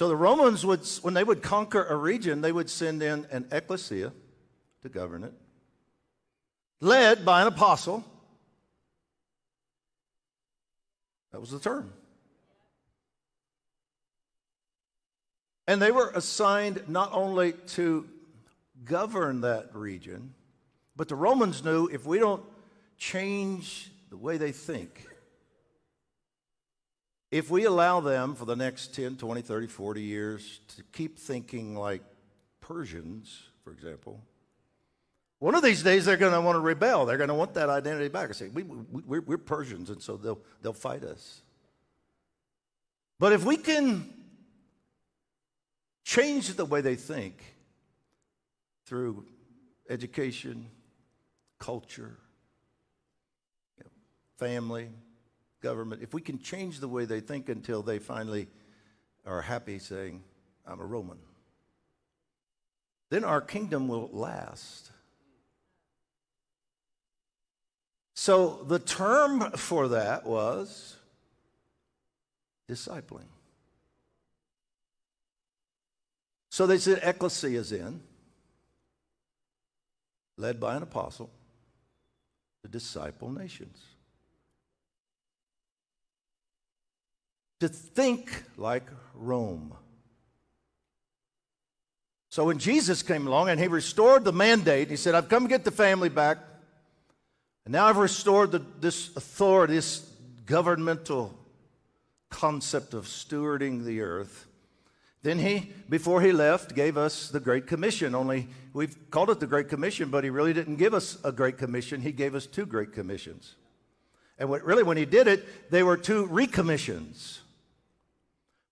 So the Romans would, when they would conquer a region, they would send in an ecclesia to govern it, led by an apostle. That was the term. And they were assigned not only to govern that region, but the Romans knew if we don't change the way they think, if we allow them for the next 10, 20, 30, 40 years to keep thinking like Persians, for example, one of these days they're going to want to rebel. They're going to want that identity back. I say, we, we, we're Persians, and so they'll, they'll fight us. But if we can change the way they think through education, culture, family, government, if we can change the way they think until they finally are happy saying, I'm a Roman, then our kingdom will last. So the term for that was discipling. So they said ecclesia is in, led by an apostle, to disciple nations. To think like Rome. So when Jesus came along and he restored the mandate, he said, I've come to get the family back. And now I've restored the, this authority, this governmental concept of stewarding the earth. Then he, before he left, gave us the Great Commission. Only we've called it the Great Commission, but he really didn't give us a Great Commission. He gave us two Great Commissions. And what, really, when he did it, they were two recommissions.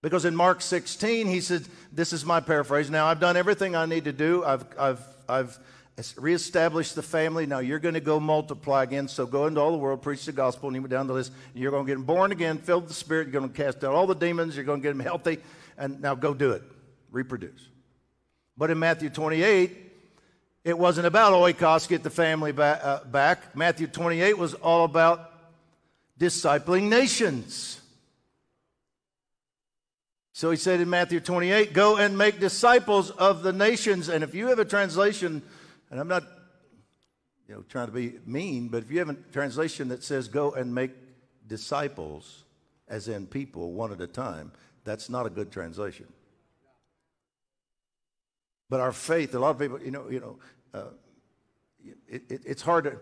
Because in Mark 16, he said, This is my paraphrase. Now, I've done everything I need to do. I've, I've, I've reestablished the family. Now, you're going to go multiply again. So go into all the world, preach the gospel. And he went down the list. You're going to get born again, filled with the Spirit. You're going to cast out all the demons. You're going to get them healthy and now go do it, reproduce. But in Matthew 28, it wasn't about oikos, get the family back, uh, back. Matthew 28 was all about discipling nations. So he said in Matthew 28, go and make disciples of the nations. And if you have a translation, and I'm not you know, trying to be mean, but if you have a translation that says go and make disciples, as in people, one at a time, that's not a good translation. But our faith, a lot of people, you know, you know, uh, it, it, it's hard to.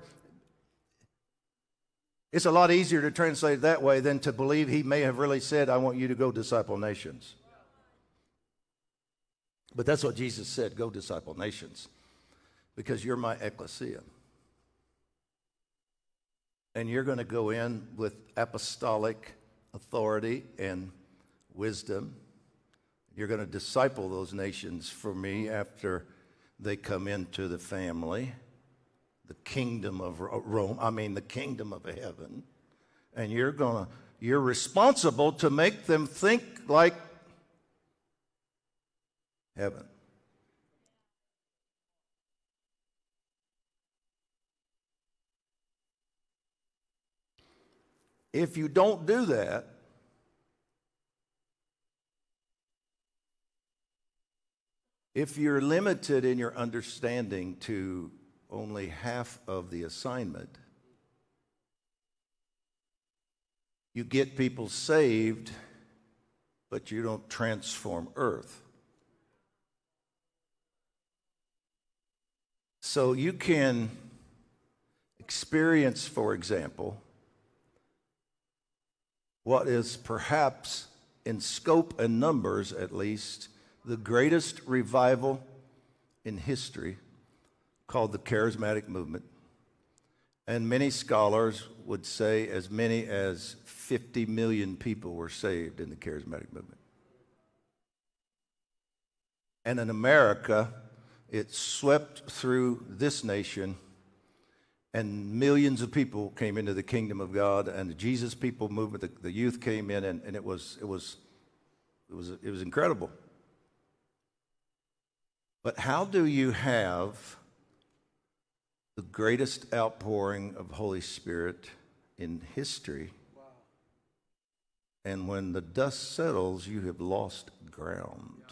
It's a lot easier to translate it that way than to believe he may have really said, "I want you to go disciple nations." But that's what Jesus said: "Go disciple nations," because you're my ecclesia, and you're going to go in with apostolic authority and wisdom. You're going to disciple those nations for me after they come into the family, the kingdom of Rome, I mean, the kingdom of heaven. And you're going to, you're responsible to make them think like heaven. If you don't do that, If you're limited in your understanding to only half of the assignment, you get people saved, but you don't transform earth. So you can experience, for example, what is perhaps in scope and numbers at least the greatest revival in history called the Charismatic Movement. And many scholars would say as many as 50 million people were saved in the Charismatic Movement. And in America, it swept through this nation, and millions of people came into the kingdom of God, and the Jesus People movement, the, the youth came in, and, and it, was, it, was, it, was, it was incredible. But how do you have the greatest outpouring of Holy Spirit in history? And when the dust settles, you have lost ground.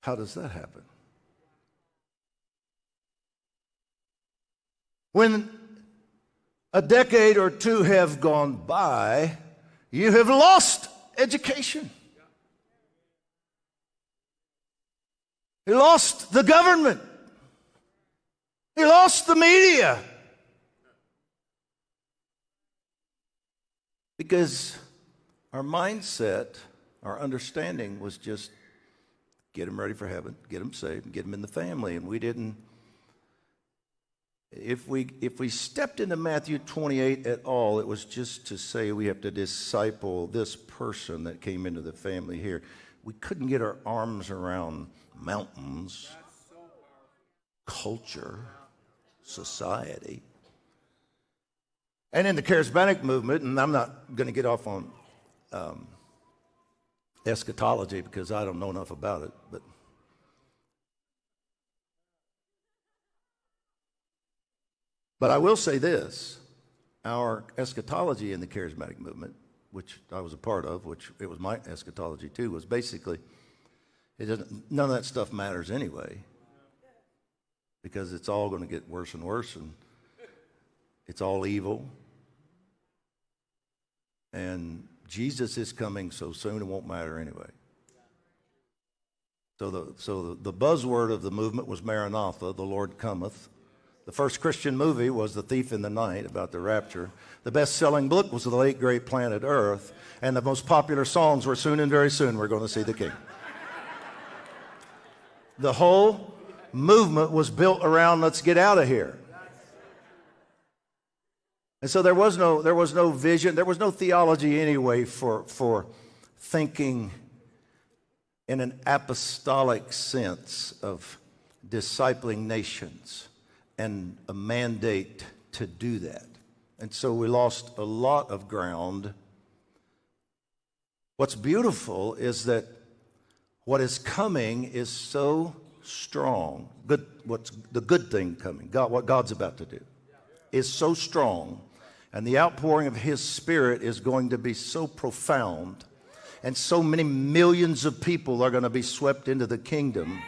How does that happen? When a decade or two have gone by, you have lost education. You lost the government. He lost the media. Because our mindset, our understanding was just get them ready for heaven, get them saved, get them in the family. And we didn't if we, if we stepped into Matthew 28 at all, it was just to say we have to disciple this person that came into the family here. We couldn't get our arms around mountains, culture, society. And in the charismatic movement, and I'm not going to get off on um, eschatology because I don't know enough about it, but But I will say this our eschatology in the charismatic movement, which I was a part of, which it was my eschatology too, was basically it doesn't, none of that stuff matters anyway because it's all going to get worse and worse and it's all evil. And Jesus is coming so soon it won't matter anyway. So the, so the, the buzzword of the movement was Maranatha, the Lord cometh. The first Christian movie was The Thief in the Night about the rapture. The best selling book was The Late Great Planet Earth. And the most popular songs were Soon and Very Soon We're Going to See the King. the whole movement was built around let's get out of here. And so there was no, there was no vision, there was no theology anyway for, for thinking in an apostolic sense of discipling nations and a mandate to do that. And so we lost a lot of ground. What's beautiful is that what is coming is so strong. Good, what's the good thing coming? God, what God's about to do is so strong, and the outpouring of His Spirit is going to be so profound, and so many millions of people are going to be swept into the kingdom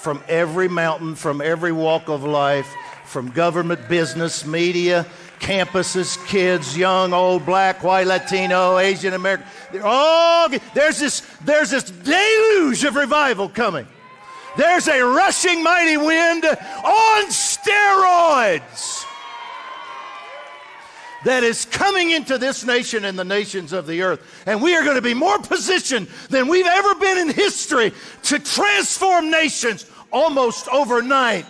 from every mountain, from every walk of life, from government, business, media, campuses, kids, young, old, black, white, Latino, Asian American. They're all, there's this, there's this deluge of revival coming. There's a rushing mighty wind on steroids that is coming into this nation and the nations of the earth. And we are going to be more positioned than we've ever been in history to transform nations almost overnight.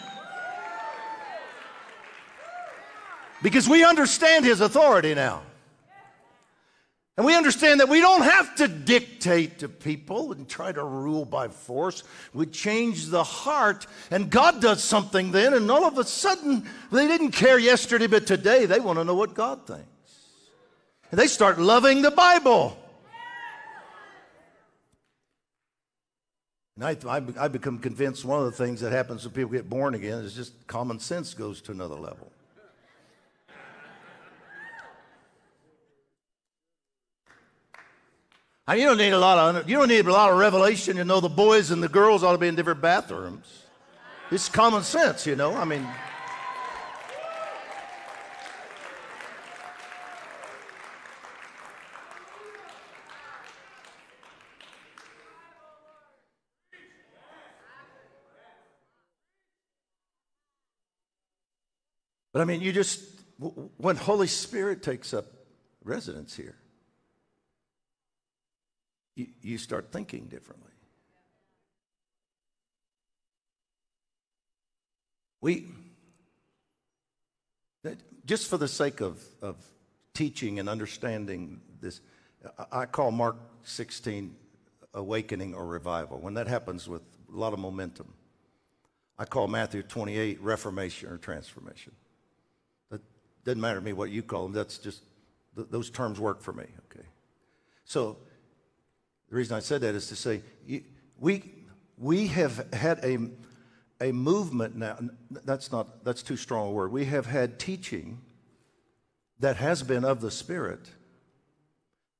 Because we understand his authority now. And we understand that we don't have to dictate to people and try to rule by force. We change the heart, and God does something then, and all of a sudden, they didn't care yesterday, but today they want to know what God thinks. And they start loving the Bible. And I, I, I become convinced one of the things that happens when people get born again is just common sense goes to another level. And you don't need a lot of you don't need a lot of revelation to know the boys and the girls ought to be in different bathrooms. It's common sense, you know. I mean. But I mean, you just, when Holy Spirit takes up residence here, you, you start thinking differently. We, just for the sake of, of teaching and understanding this, I call Mark 16 awakening or revival. When that happens with a lot of momentum, I call Matthew 28 reformation or transformation. That doesn't matter to me what you call them. That's just, those terms work for me, okay? So the reason I said that is to say we, we have had a, a movement now. That's not, that's too strong a word. We have had teaching that has been of the Spirit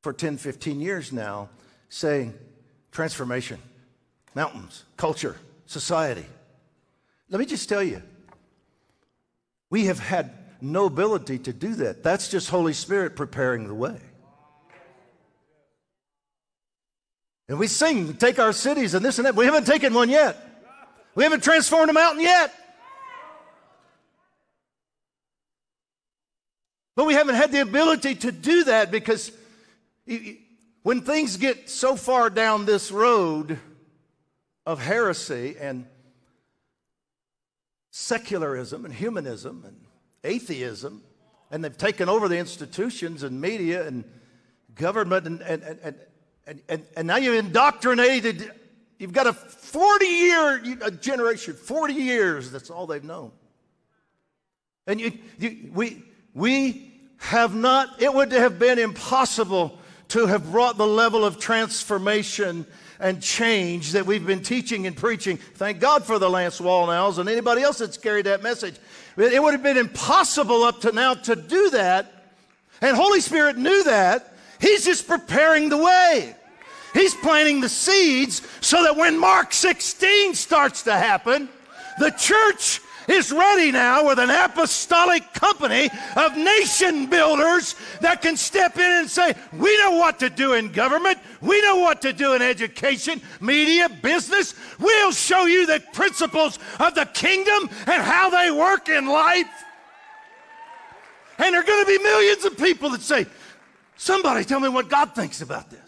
for 10, 15 years now saying transformation, mountains, culture, society. Let me just tell you, we have had no ability to do that. That's just Holy Spirit preparing the way. And we sing, take our cities and this and that. We haven't taken one yet. We haven't transformed a mountain yet. But we haven't had the ability to do that because when things get so far down this road of heresy and secularism and humanism and atheism, and they've taken over the institutions and media and government, and, and, and, and, and, and and now you've indoctrinated, you've got a 40 year a generation, 40 years, that's all they've known. And you, you, we, we have not, it would have been impossible to have brought the level of transformation and change that we've been teaching and preaching. Thank God for the Lance Wallnaus and anybody else that's carried that message. It would have been impossible up to now to do that. And Holy Spirit knew that. He's just preparing the way. He's planting the seeds so that when Mark 16 starts to happen, the church is ready now with an apostolic company of nation builders that can step in and say, We know what to do in government, we know what to do in education, media, business. We'll show you the principles of the kingdom and how they work in life. And there are going to be millions of people that say, Somebody tell me what God thinks about this.